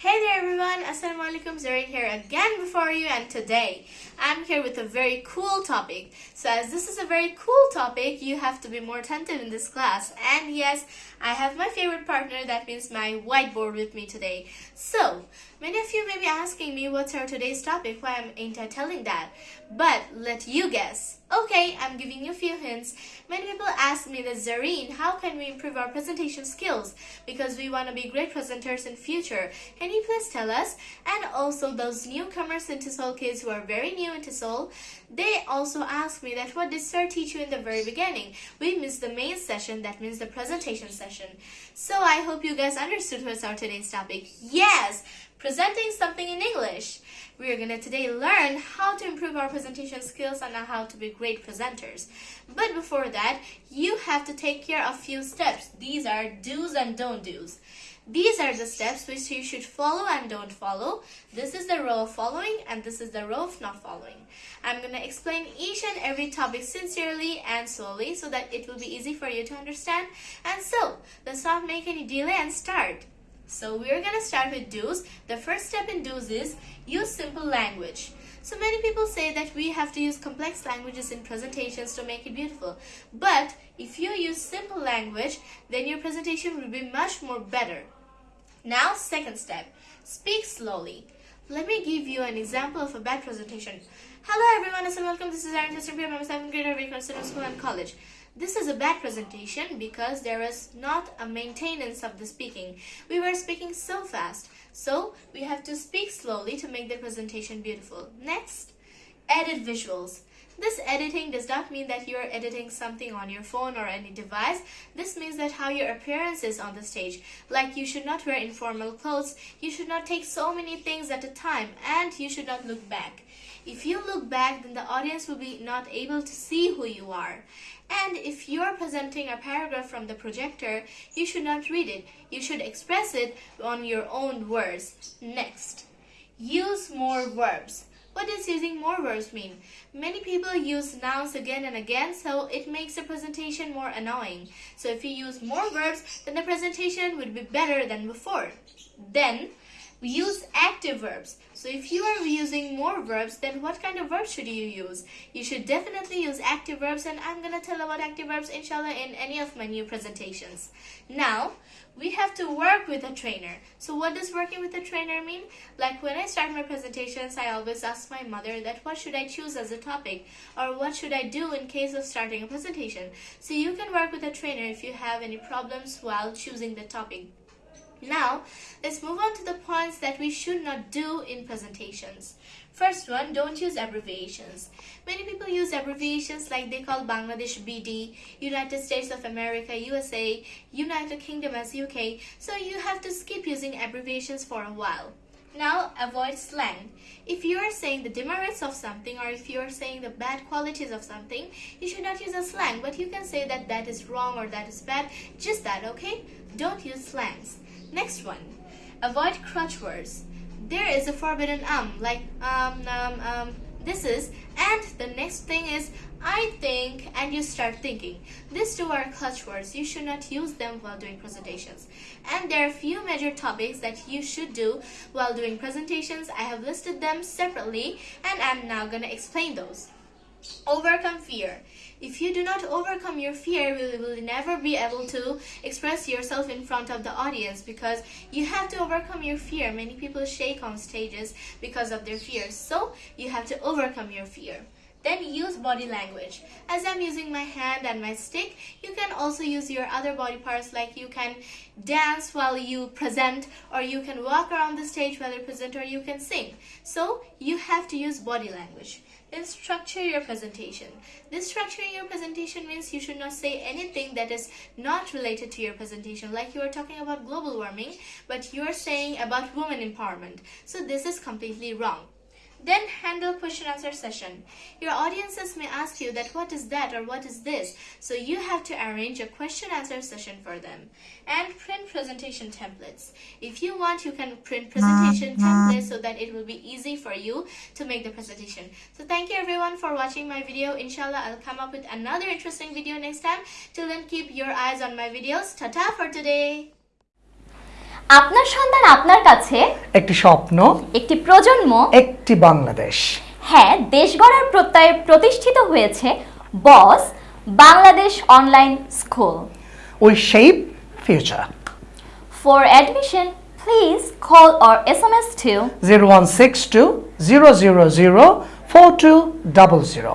Hey there everyone, Assalamualaikum Zareen here again before you and today I'm here with a very cool topic. So as this is a very cool topic, you have to be more attentive in this class. And yes, I have my favorite partner, that means my whiteboard with me today. So, many of you may be asking me what's our today's topic, why ain't I telling that? But let you guess. Okay, I'm giving you a few hints. Many people ask me that Zareen, how can we improve our presentation skills? Because we want to be great presenters in future. You please tell us? And also those newcomers into Seoul kids who are very new into Seoul, they also ask me that what did sir teach you in the very beginning? We missed the main session, that means the presentation session. So I hope you guys understood what's our today's topic. Yes! presenting something in English. We are going to today learn how to improve our presentation skills and how to be great presenters. But before that, you have to take care of few steps. These are do's and don't do's. These are the steps which you should follow and don't follow. This is the row of following and this is the row of not following. I'm going to explain each and every topic sincerely and slowly so that it will be easy for you to understand. And so, let's not make any delay and start. So we're going to start with do's. The first step in do's is use simple language. So many people say that we have to use complex languages in presentations to make it beautiful. But if you use simple language, then your presentation will be much more better. Now, second step, speak slowly. Let me give you an example of a bad presentation. Hello everyone, and welcome. This is Aaron Tesser, I'm a 7th grader at School and College. This is a bad presentation because there was not a maintenance of the speaking. We were speaking so fast. So we have to speak slowly to make the presentation beautiful. Next, edit visuals. This editing does not mean that you are editing something on your phone or any device. This means that how your appearance is on the stage. Like you should not wear informal clothes, you should not take so many things at a time, and you should not look back. If you look back, then the audience will be not able to see who you are. And if you're presenting a paragraph from the projector, you should not read it. You should express it on your own words. Next, use more verbs. What does using more verbs mean? Many people use nouns again and again, so it makes the presentation more annoying. So if you use more verbs, then the presentation would be better than before. Then, we use active verbs. So if you are using more verbs, then what kind of verbs should you use? You should definitely use active verbs and I'm going to tell about active verbs inshallah in any of my new presentations. Now, we have to work with a trainer. So what does working with a trainer mean? Like when I start my presentations, I always ask my mother that what should I choose as a topic or what should I do in case of starting a presentation. So you can work with a trainer if you have any problems while choosing the topic. Now, let's move on to the points that we should not do in presentations. First one, don't use abbreviations. Many people use abbreviations like they call Bangladesh BD, United States of America, USA, United Kingdom as UK, so you have to skip using abbreviations for a while. Now, avoid slang. If you are saying the demerits of something or if you are saying the bad qualities of something, you should not use a slang, but you can say that that is wrong or that is bad, just that, okay? Don't use slangs. Next one, avoid crutch words. There is a forbidden um, like um, um, um, this is, and the next thing is I think, and you start thinking. These two are crutch words. You should not use them while doing presentations. And there are few major topics that you should do while doing presentations. I have listed them separately, and I'm now going to explain those. Overcome fear. If you do not overcome your fear, you will never be able to express yourself in front of the audience because you have to overcome your fear. Many people shake on stages because of their fears. So you have to overcome your fear. Then use body language. As I'm using my hand and my stick, you can also use your other body parts like you can dance while you present or you can walk around the stage while you present or you can sing. So you have to use body language. Then structure your presentation. This structuring your presentation means you should not say anything that is not related to your presentation. Like you are talking about global warming, but you are saying about women empowerment. So this is completely wrong. Then handle question answer session. Your audiences may ask you that what is that or what is this. So you have to arrange a question answer session for them. And print presentation templates. If you want, you can print presentation templates so that it will be easy for you to make the presentation. So thank you everyone for watching my video. Inshallah, I'll come up with another interesting video next time. Till then, keep your eyes on my videos. Ta-ta for today. আপনার সন্তান আপনার কাছে? একটি স্বপ্ন একটি প্রজন্ম? একটি বাংলাদেশ। হ্যাঁ দেশ গড়ার প্রত্যয়ে প্রতিষ্ঠিত হয়েছে boss Bangladesh online school. We shape future. For admission please call or S M S two zero one six two zero zero zero four two double zero.